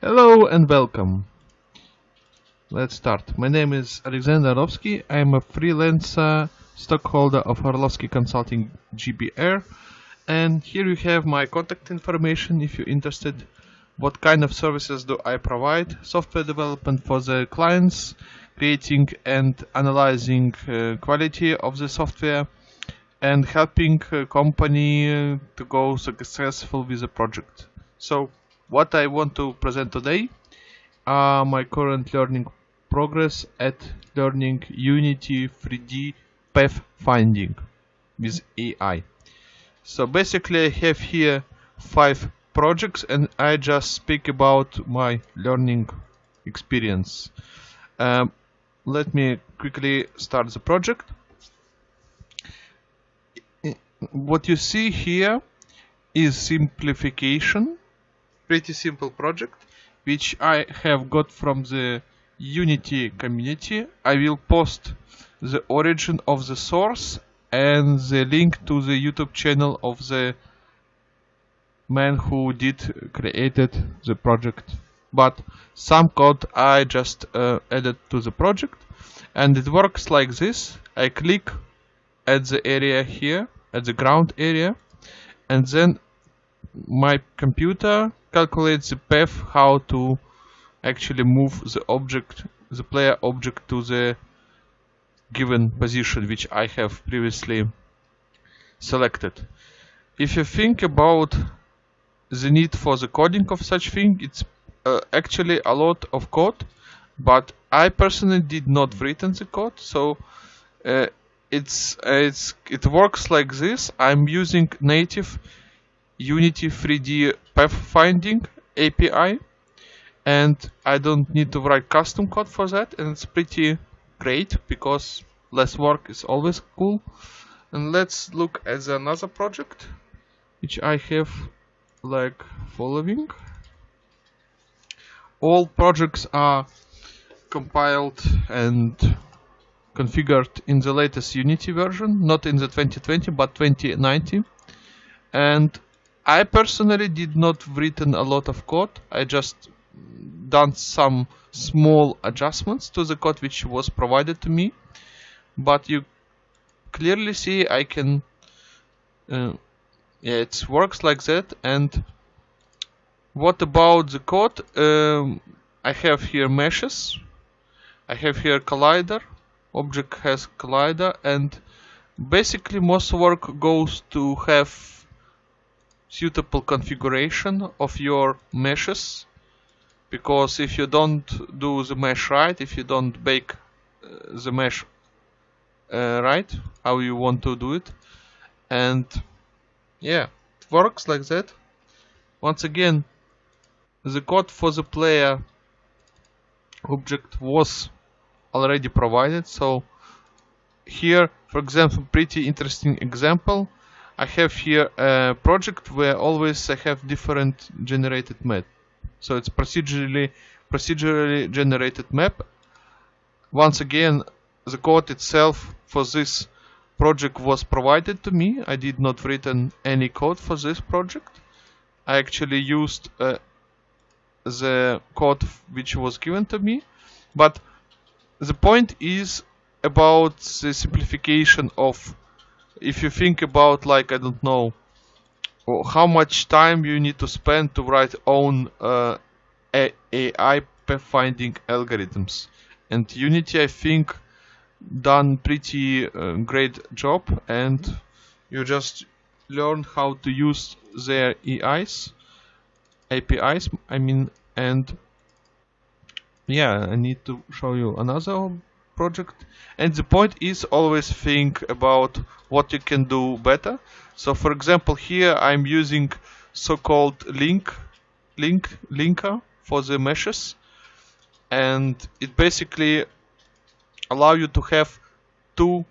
Hello and welcome. Let's start. My name is Alexander Orlovsky. I'm a freelancer stockholder of Orlovsky Consulting GBR. And here you have my contact information if you're interested. What kind of services do I provide? Software development for the clients, creating and analyzing uh, quality of the software, and helping a company uh, to go successful with the project. So what I want to present today are my current learning progress at learning Unity 3D path finding with AI. So basically I have here five projects and I just speak about my learning experience. Um, let me quickly start the project. What you see here is simplification pretty simple project which I have got from the Unity community. I will post the origin of the source and the link to the YouTube channel of the man who did created the project. But some code I just uh, added to the project and it works like this. I click at the area here, at the ground area, and then my computer calculates the path how to actually move the object, the player object to the given position which I have previously selected. If you think about the need for the coding of such thing, it's uh, actually a lot of code, but I personally did not written the code, so uh, it's it's it works like this. I'm using native Unity 3D pathfinding API and I don't need to write custom code for that and it's pretty great because less work is always cool. And let's look at another project which I have like following. All projects are compiled and configured in the latest Unity version not in the 2020 but 2019 and I personally did not written a lot of code. I just done some small adjustments to the code which was provided to me. But you clearly see I can uh, yeah it works like that. And what about the code? Um, I have here meshes. I have here collider. Object has collider. And basically most work goes to have suitable configuration of your meshes because if you don't do the mesh right if you don't bake uh, the mesh uh, right how you want to do it. And yeah it works like that. Once again the code for the player object was already provided. So here for example pretty interesting example I have here a project where always I have different generated map. So it's procedurally procedurally generated map. Once again, the code itself for this project was provided to me. I did not written any code for this project. I actually used uh, the code which was given to me. But the point is about the simplification of if you think about like I don't know how much time you need to spend to write own uh, AI pathfinding algorithms. And Unity I think done pretty uh, great job. And you just learn how to use their AIs APIs I mean and yeah I need to show you another project. And the point is always think about what you can do better. So for example here I'm using so-called link link linker for the meshes. And it basically allow you to have two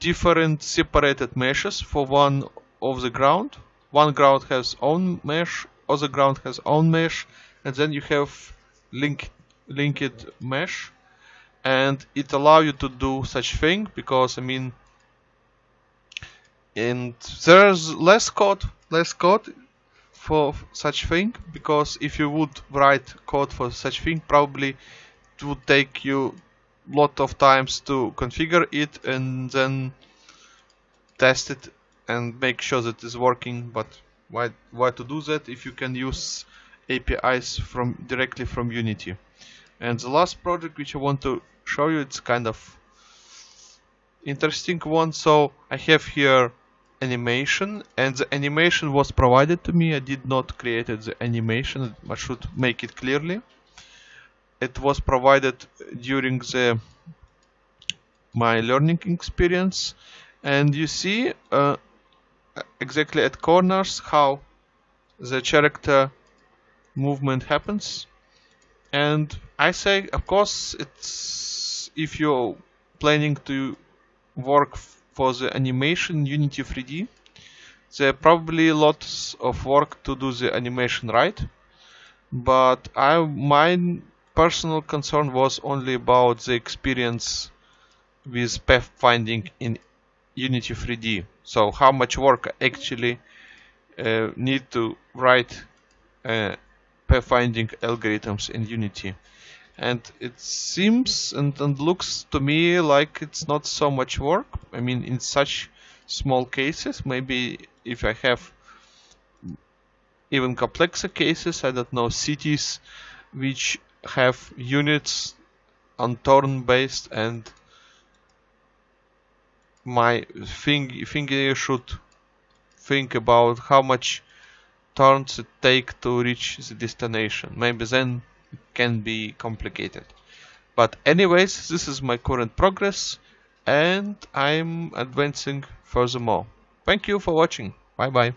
different separated meshes for one of the ground. One ground has own mesh other ground has own mesh and then you have link linked mesh and it allow you to do such thing because I mean and there's less code less code for such thing because if you would write code for such thing probably it would take you lot of times to configure it and then test it and make sure that it's working. But why why to do that if you can use APIs from directly from Unity? And the last project which I want to show you. It's kind of interesting one. So I have here animation and the animation was provided to me. I did not create the animation I should make it clearly. It was provided during the my learning experience. And you see uh, exactly at corners how the character movement happens. And I say of course it's if you're planning to work for the animation Unity 3D there are probably lots of work to do the animation right but I my personal concern was only about the experience with pathfinding in Unity 3D. So how much work actually uh, need to write uh, pathfinding algorithms in Unity. And it seems and, and looks to me like it's not so much work. I mean, in such small cases, maybe if I have even complexer cases, I don't know, cities which have units on turn based and my thing thingy should think about how much turns it take to reach the destination. Maybe then can be complicated. But anyways, this is my current progress and I'm advancing furthermore. Thank you for watching. Bye bye.